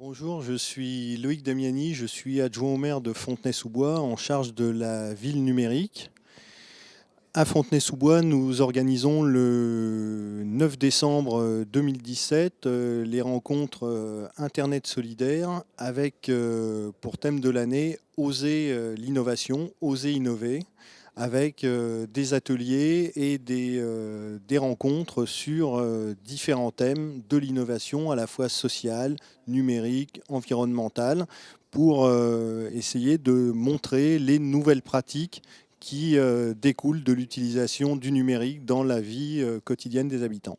Bonjour, je suis Loïc Damiani, je suis adjoint au maire de Fontenay-sous-Bois en charge de la ville numérique. À Fontenay-sous-Bois, nous organisons le 9 décembre 2017 euh, les rencontres euh, Internet solidaire avec euh, pour thème de l'année Oser l'innovation, Oser innover avec euh, des ateliers et des, euh, rencontres sur euh, différents thèmes de l'innovation à la fois sociale, numérique, environnementale, pour essayer de montrer les nouvelles pratiques qui découlent de l'utilisation du numérique dans la vie quotidienne des habitants.